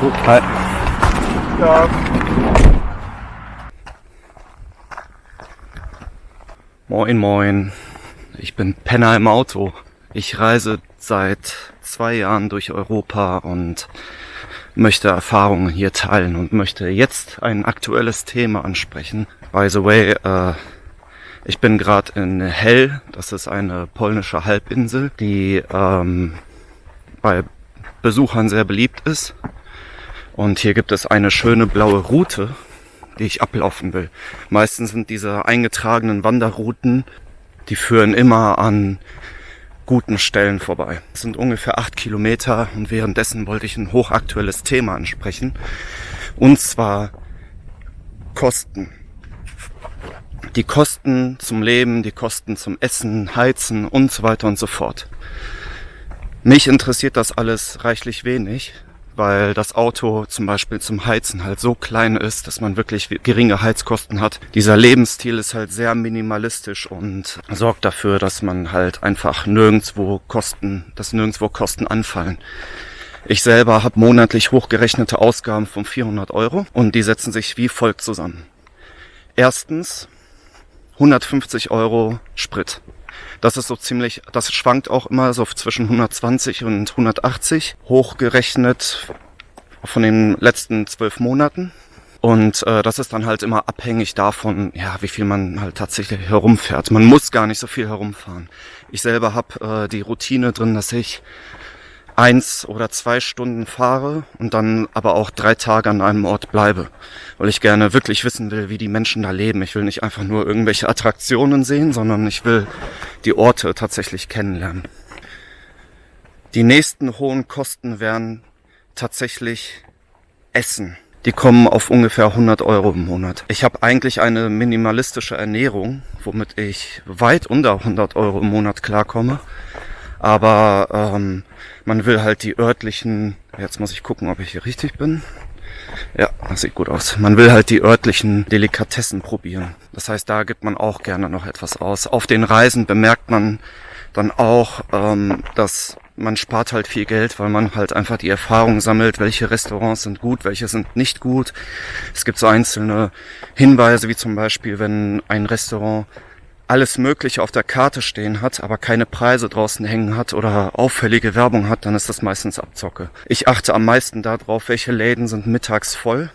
Gut, hi. Ja. Moin, moin. Ich bin Penner im Auto. Ich reise seit zwei Jahren durch Europa und möchte Erfahrungen hier teilen und möchte jetzt ein aktuelles Thema ansprechen. By the way, äh, ich bin gerade in Hell, das ist eine polnische Halbinsel, die ähm, bei Besuchern sehr beliebt ist. Und hier gibt es eine schöne blaue Route, die ich ablaufen will. Meistens sind diese eingetragenen Wanderrouten, die führen immer an guten Stellen vorbei. Es sind ungefähr acht Kilometer und währenddessen wollte ich ein hochaktuelles Thema ansprechen. Und zwar Kosten. Die Kosten zum Leben, die Kosten zum Essen, Heizen und so weiter und so fort. Mich interessiert das alles reichlich wenig, weil das Auto zum Beispiel zum Heizen halt so klein ist, dass man wirklich geringe Heizkosten hat. Dieser Lebensstil ist halt sehr minimalistisch und sorgt dafür, dass man halt einfach nirgendwo Kosten, dass nirgendwo Kosten anfallen. Ich selber habe monatlich hochgerechnete Ausgaben von 400 Euro und die setzen sich wie folgt zusammen. Erstens 150 Euro Sprit. Das ist so ziemlich, das schwankt auch immer so zwischen 120 und 180, hochgerechnet von den letzten zwölf Monaten. Und äh, das ist dann halt immer abhängig davon, ja, wie viel man halt tatsächlich herumfährt. Man muss gar nicht so viel herumfahren. Ich selber habe äh, die Routine drin, dass ich eins oder zwei Stunden fahre und dann aber auch drei Tage an einem Ort bleibe, weil ich gerne wirklich wissen will, wie die Menschen da leben. Ich will nicht einfach nur irgendwelche Attraktionen sehen, sondern ich will die Orte tatsächlich kennenlernen. Die nächsten hohen Kosten wären tatsächlich Essen. Die kommen auf ungefähr 100 Euro im Monat. Ich habe eigentlich eine minimalistische Ernährung, womit ich weit unter 100 Euro im Monat klarkomme. Aber ähm, man will halt die örtlichen, jetzt muss ich gucken, ob ich hier richtig bin. Ja, das sieht gut aus. Man will halt die örtlichen Delikatessen probieren. Das heißt, da gibt man auch gerne noch etwas aus. Auf den Reisen bemerkt man dann auch, ähm, dass man spart halt viel Geld, weil man halt einfach die Erfahrung sammelt, welche Restaurants sind gut, welche sind nicht gut. Es gibt so einzelne Hinweise, wie zum Beispiel, wenn ein Restaurant alles Mögliche auf der Karte stehen hat, aber keine Preise draußen hängen hat oder auffällige Werbung hat, dann ist das meistens Abzocke. Ich achte am meisten darauf, welche Läden sind mittags voll.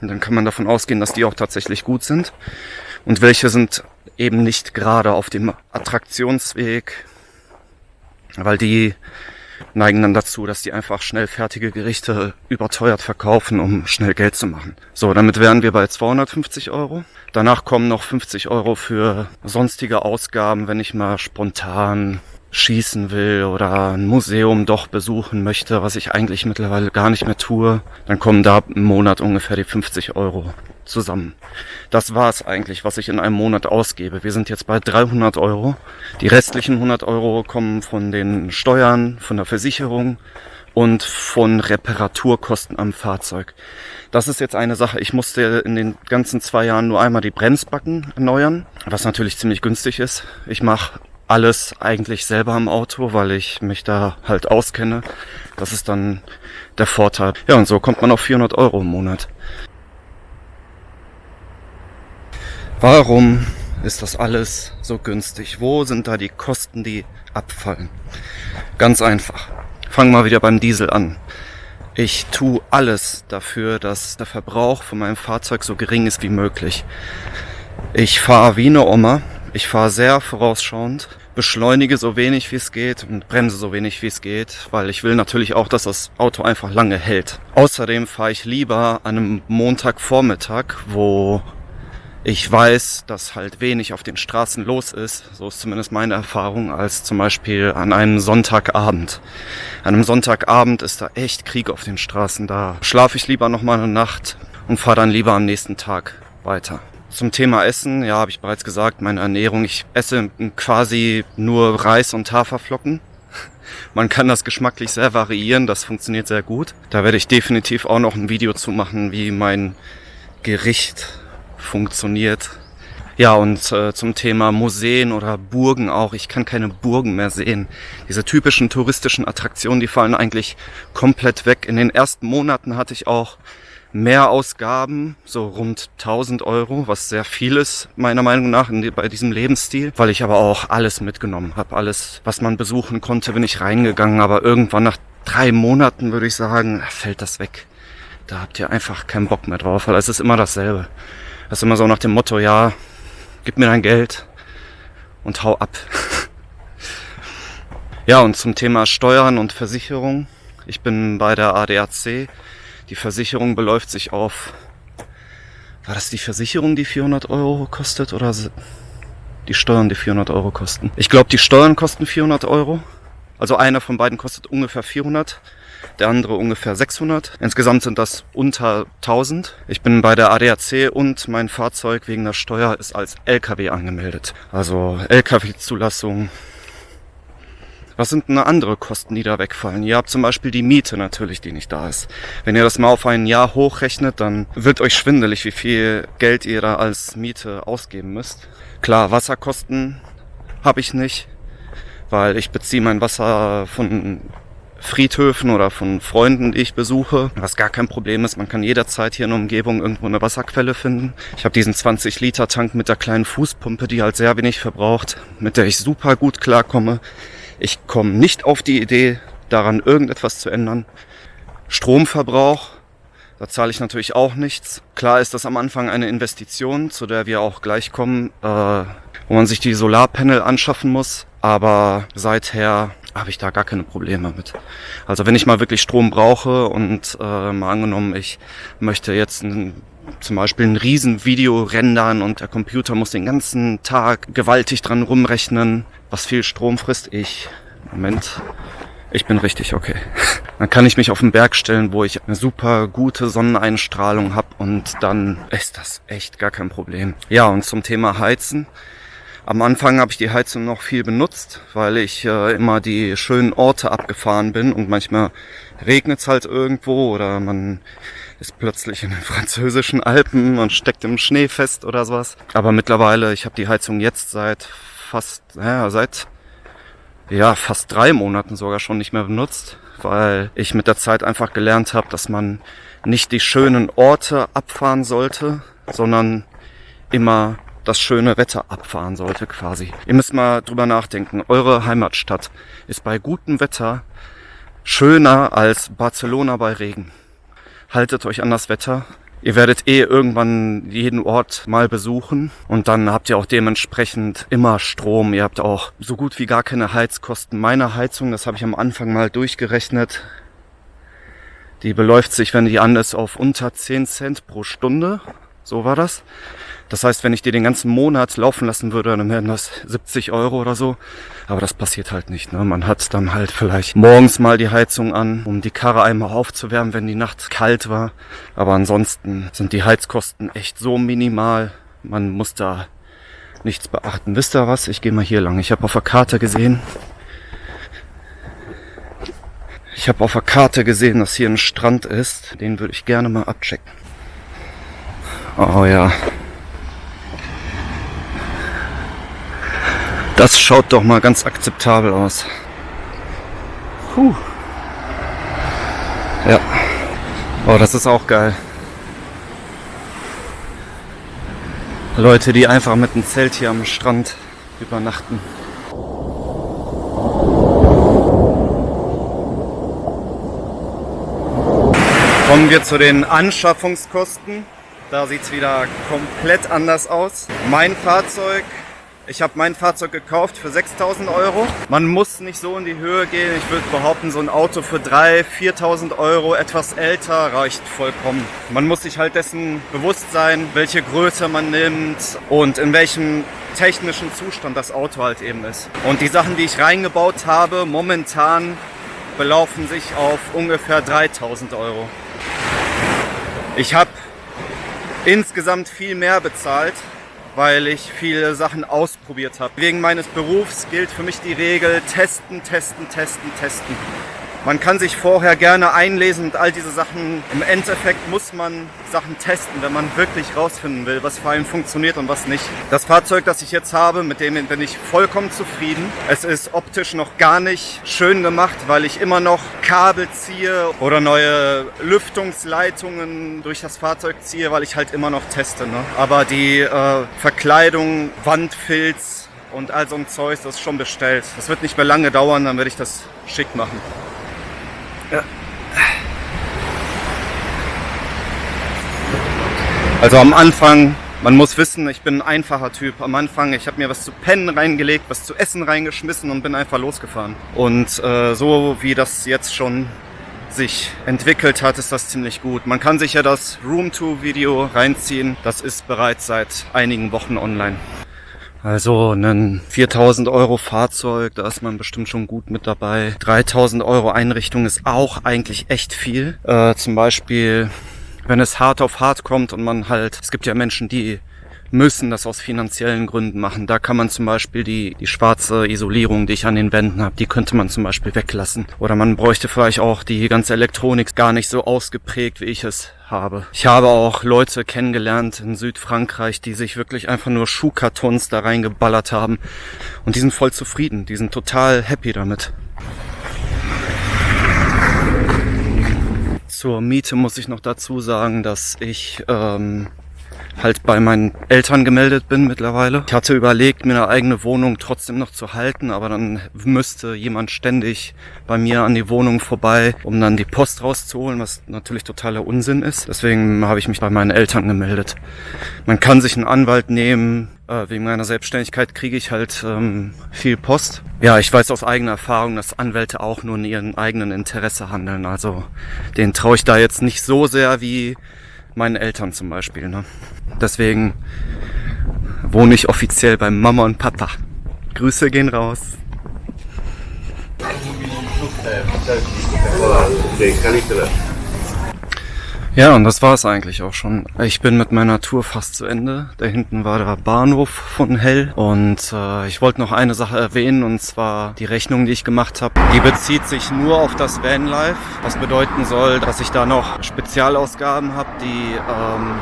Und dann kann man davon ausgehen, dass die auch tatsächlich gut sind. Und welche sind eben nicht gerade auf dem Attraktionsweg, weil die neigen dann dazu, dass die einfach schnell fertige Gerichte überteuert verkaufen, um schnell Geld zu machen. So, damit wären wir bei 250 Euro. Danach kommen noch 50 Euro für sonstige Ausgaben, wenn ich mal spontan schießen will oder ein Museum doch besuchen möchte, was ich eigentlich mittlerweile gar nicht mehr tue, dann kommen da im Monat ungefähr die 50 Euro zusammen. Das war es eigentlich, was ich in einem Monat ausgebe. Wir sind jetzt bei 300 Euro. Die restlichen 100 Euro kommen von den Steuern, von der Versicherung und von Reparaturkosten am Fahrzeug. Das ist jetzt eine Sache. Ich musste in den ganzen zwei Jahren nur einmal die Bremsbacken erneuern, was natürlich ziemlich günstig ist. Ich mache alles eigentlich selber am Auto, weil ich mich da halt auskenne. Das ist dann der Vorteil. Ja, und so kommt man auf 400 Euro im Monat. Warum ist das alles so günstig? Wo sind da die Kosten, die abfallen? Ganz einfach. Fangen wir wieder beim Diesel an. Ich tue alles dafür, dass der Verbrauch von meinem Fahrzeug so gering ist wie möglich. Ich fahre wie eine Oma. Ich fahre sehr vorausschauend, beschleunige so wenig wie es geht und bremse so wenig wie es geht, weil ich will natürlich auch, dass das Auto einfach lange hält. Außerdem fahre ich lieber an einem Montagvormittag, wo ich weiß, dass halt wenig auf den Straßen los ist, so ist zumindest meine Erfahrung, als zum Beispiel an einem Sonntagabend. An einem Sonntagabend ist da echt Krieg auf den Straßen, da schlafe ich lieber noch mal eine Nacht und fahre dann lieber am nächsten Tag weiter. Zum Thema Essen, ja, habe ich bereits gesagt, meine Ernährung. Ich esse quasi nur Reis und Haferflocken. Man kann das geschmacklich sehr variieren, das funktioniert sehr gut. Da werde ich definitiv auch noch ein Video zu machen, wie mein Gericht funktioniert. Ja, und äh, zum Thema Museen oder Burgen auch. Ich kann keine Burgen mehr sehen. Diese typischen touristischen Attraktionen, die fallen eigentlich komplett weg. In den ersten Monaten hatte ich auch mehr Ausgaben, so rund 1000 Euro, was sehr viel ist, meiner Meinung nach, die, bei diesem Lebensstil, weil ich aber auch alles mitgenommen habe. Alles, was man besuchen konnte, bin ich reingegangen, aber irgendwann nach drei Monaten würde ich sagen, fällt das weg. Da habt ihr einfach keinen Bock mehr drauf, weil es ist immer dasselbe. Das ist immer so nach dem Motto, ja, gib mir dein Geld und hau ab. ja, und zum Thema Steuern und Versicherung. Ich bin bei der ADAC. Die Versicherung beläuft sich auf, war das die Versicherung, die 400 Euro kostet oder die Steuern, die 400 Euro kosten? Ich glaube, die Steuern kosten 400 Euro. Also einer von beiden kostet ungefähr 400 der andere ungefähr 600. Insgesamt sind das unter 1000. Ich bin bei der ADAC und mein Fahrzeug wegen der Steuer ist als LKW angemeldet. Also LKW-Zulassung. Was sind denn andere Kosten, die da wegfallen? Ihr habt zum Beispiel die Miete natürlich, die nicht da ist. Wenn ihr das mal auf ein Jahr hochrechnet, dann wird euch schwindelig, wie viel Geld ihr da als Miete ausgeben müsst. Klar, Wasserkosten habe ich nicht, weil ich beziehe mein Wasser von Friedhöfen oder von Freunden, die ich besuche, was gar kein Problem ist. Man kann jederzeit hier in der Umgebung irgendwo eine Wasserquelle finden. Ich habe diesen 20 Liter Tank mit der kleinen Fußpumpe, die halt sehr wenig verbraucht, mit der ich super gut klarkomme. Ich komme nicht auf die Idee, daran irgendetwas zu ändern. Stromverbrauch, da zahle ich natürlich auch nichts. Klar ist das am Anfang eine Investition, zu der wir auch gleich kommen, äh, wo man sich die Solarpanel anschaffen muss. Aber seither habe ich da gar keine Probleme mit. Also wenn ich mal wirklich Strom brauche und äh, mal angenommen, ich möchte jetzt ein, zum Beispiel ein Riesenvideo rendern und der Computer muss den ganzen Tag gewaltig dran rumrechnen, was viel Strom frisst, ich, Moment, ich bin richtig okay. Dann kann ich mich auf den Berg stellen, wo ich eine super gute Sonneneinstrahlung habe und dann ist das echt gar kein Problem. Ja, und zum Thema Heizen. Am Anfang habe ich die Heizung noch viel benutzt, weil ich äh, immer die schönen Orte abgefahren bin und manchmal regnet es halt irgendwo oder man ist plötzlich in den französischen Alpen und steckt im Schnee fest oder sowas. Aber mittlerweile, ich habe die Heizung jetzt seit fast, ja, seit ja, fast drei Monaten sogar schon nicht mehr benutzt, weil ich mit der Zeit einfach gelernt habe, dass man nicht die schönen Orte abfahren sollte, sondern immer das schöne Wetter abfahren sollte quasi. Ihr müsst mal drüber nachdenken. Eure Heimatstadt ist bei gutem Wetter schöner als Barcelona bei Regen. Haltet euch an das Wetter. Ihr werdet eh irgendwann jeden Ort mal besuchen und dann habt ihr auch dementsprechend immer Strom. Ihr habt auch so gut wie gar keine Heizkosten. Meine Heizung, das habe ich am Anfang mal durchgerechnet, die beläuft sich, wenn die an ist, auf unter 10 Cent pro Stunde. So war das. Das heißt, wenn ich dir den ganzen Monat laufen lassen würde, dann wären das 70 Euro oder so. Aber das passiert halt nicht. Ne? Man hat dann halt vielleicht morgens mal die Heizung an, um die Karre einmal aufzuwärmen, wenn die Nacht kalt war. Aber ansonsten sind die Heizkosten echt so minimal. Man muss da nichts beachten. Wisst ihr was? Ich gehe mal hier lang. Ich habe auf der Karte gesehen, ich habe auf der Karte gesehen, dass hier ein Strand ist. Den würde ich gerne mal abchecken. Oh ja, Das schaut doch mal ganz akzeptabel aus. Puh. Ja. Oh, das ist auch geil. Leute, die einfach mit einem Zelt hier am Strand übernachten. Kommen wir zu den Anschaffungskosten. Da sieht es wieder komplett anders aus. Mein Fahrzeug ich habe mein Fahrzeug gekauft für 6000 Euro. Man muss nicht so in die Höhe gehen. Ich würde behaupten, so ein Auto für 3.000, 4.000 Euro, etwas älter, reicht vollkommen. Man muss sich halt dessen bewusst sein, welche Größe man nimmt und in welchem technischen Zustand das Auto halt eben ist. Und die Sachen, die ich reingebaut habe, momentan belaufen sich auf ungefähr 3000 Euro. Ich habe insgesamt viel mehr bezahlt, weil ich viele Sachen ausprobiert habe. Wegen meines Berufs gilt für mich die Regel testen, testen, testen, testen. Man kann sich vorher gerne einlesen und all diese Sachen. Im Endeffekt muss man Sachen testen, wenn man wirklich rausfinden will, was vor allem funktioniert und was nicht. Das Fahrzeug, das ich jetzt habe, mit dem bin ich vollkommen zufrieden. Es ist optisch noch gar nicht schön gemacht, weil ich immer noch Kabel ziehe oder neue Lüftungsleitungen durch das Fahrzeug ziehe, weil ich halt immer noch teste. Ne? Aber die äh, Verkleidung, Wandfilz und all so ein Zeug, das ist schon bestellt. Das wird nicht mehr lange dauern, dann werde ich das schick machen. Also am Anfang, man muss wissen, ich bin ein einfacher Typ. Am Anfang, ich habe mir was zu pennen reingelegt, was zu essen reingeschmissen und bin einfach losgefahren. Und äh, so wie das jetzt schon sich entwickelt hat, ist das ziemlich gut. Man kann sich ja das Room-to-Video reinziehen. Das ist bereits seit einigen Wochen online. Also ein 4000 Euro Fahrzeug, da ist man bestimmt schon gut mit dabei. 3000 Euro Einrichtung ist auch eigentlich echt viel. Äh, zum Beispiel, wenn es hart auf hart kommt und man halt, es gibt ja Menschen, die müssen das aus finanziellen Gründen machen. Da kann man zum Beispiel die, die schwarze Isolierung, die ich an den Wänden habe, die könnte man zum Beispiel weglassen. Oder man bräuchte vielleicht auch die ganze Elektronik gar nicht so ausgeprägt, wie ich es habe. Ich habe auch Leute kennengelernt in Südfrankreich, die sich wirklich einfach nur Schuhkartons da reingeballert haben. Und die sind voll zufrieden. Die sind total happy damit. Zur Miete muss ich noch dazu sagen, dass ich ähm, halt bei meinen Eltern gemeldet bin mittlerweile. Ich hatte überlegt, mir eine eigene Wohnung trotzdem noch zu halten, aber dann müsste jemand ständig bei mir an die Wohnung vorbei, um dann die Post rauszuholen, was natürlich totaler Unsinn ist. Deswegen habe ich mich bei meinen Eltern gemeldet. Man kann sich einen Anwalt nehmen, äh, wegen meiner Selbstständigkeit kriege ich halt ähm, viel Post. Ja, ich weiß aus eigener Erfahrung, dass Anwälte auch nur in ihrem eigenen Interesse handeln. Also den traue ich da jetzt nicht so sehr wie meinen Eltern zum Beispiel. Ne? Deswegen wohne ich offiziell bei Mama und Papa. Grüße gehen raus. Ja, und das war es eigentlich auch schon. Ich bin mit meiner Tour fast zu Ende. Da hinten war der Bahnhof von Hell. Und äh, ich wollte noch eine Sache erwähnen, und zwar die Rechnung, die ich gemacht habe. Die bezieht sich nur auf das Vanlife, was bedeuten soll, dass ich da noch Spezialausgaben habe, die ähm,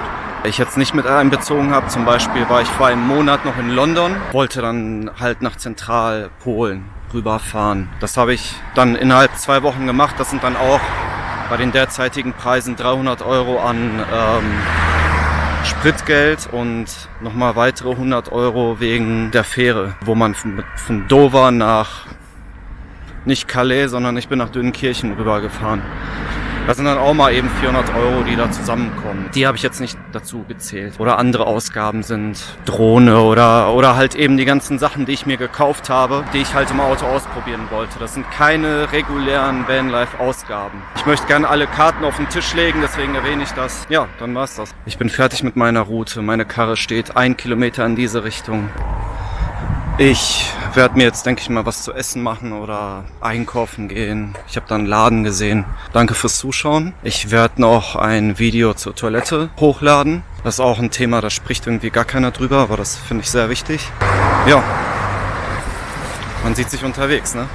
ich jetzt nicht mit einbezogen habe. Zum Beispiel war ich vor einem Monat noch in London, wollte dann halt nach Zentralpolen rüberfahren. Das habe ich dann innerhalb zwei Wochen gemacht. Das sind dann auch bei den derzeitigen Preisen 300 Euro an ähm, Spritgeld und nochmal weitere 100 Euro wegen der Fähre, wo man von, von Dover nach nicht Calais, sondern ich bin nach Dünnenkirchen rübergefahren. Das sind dann auch mal eben 400 Euro, die da zusammenkommen. Die habe ich jetzt nicht dazu gezählt. Oder andere Ausgaben sind Drohne oder, oder halt eben die ganzen Sachen, die ich mir gekauft habe, die ich halt im Auto ausprobieren wollte. Das sind keine regulären Vanlife-Ausgaben. Ich möchte gerne alle Karten auf den Tisch legen, deswegen erwähne ich das. Ja, dann war's das. Ich bin fertig mit meiner Route. Meine Karre steht ein Kilometer in diese Richtung. Ich werde mir jetzt, denke ich mal, was zu essen machen oder einkaufen gehen. Ich habe da einen Laden gesehen. Danke fürs Zuschauen. Ich werde noch ein Video zur Toilette hochladen. Das ist auch ein Thema, da spricht irgendwie gar keiner drüber, aber das finde ich sehr wichtig. Ja, man sieht sich unterwegs, ne?